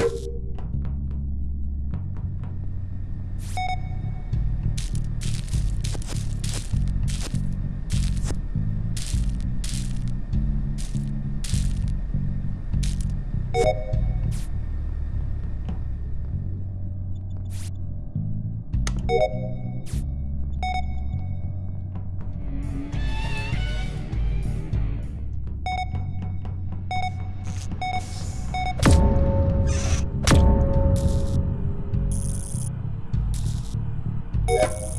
you Yeah.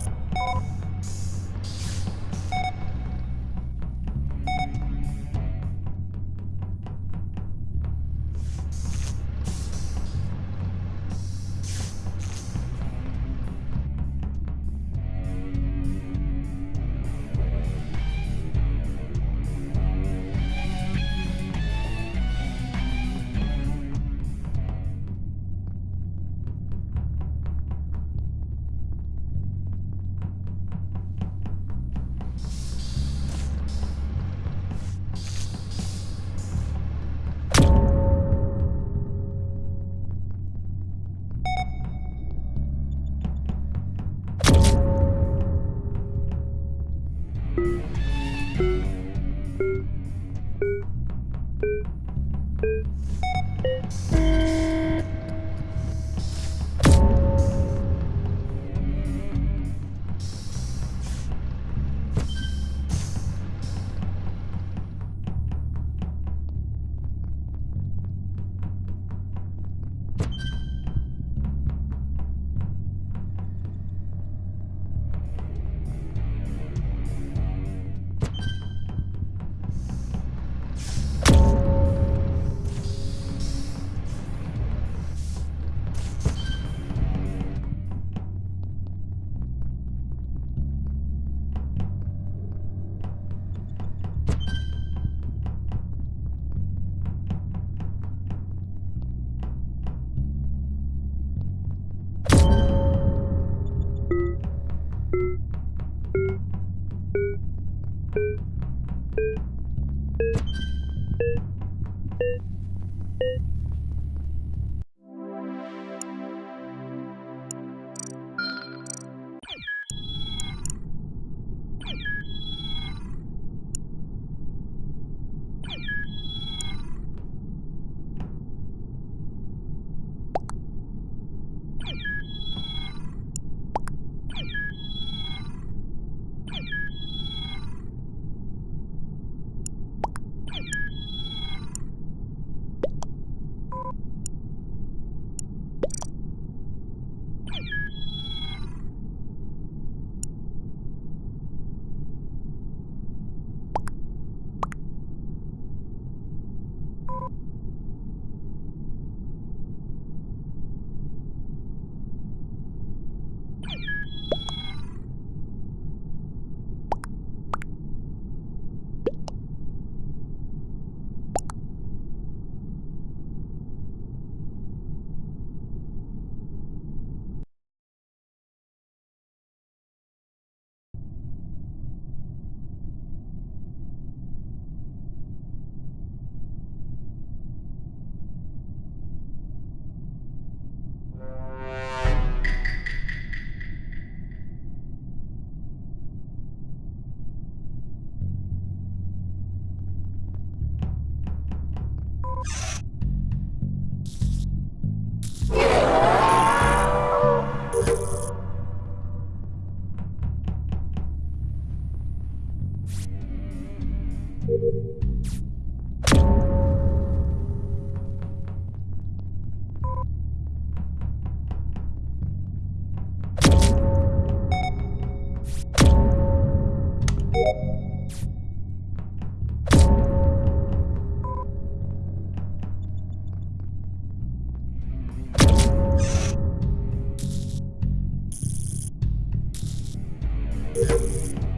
Yeah.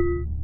you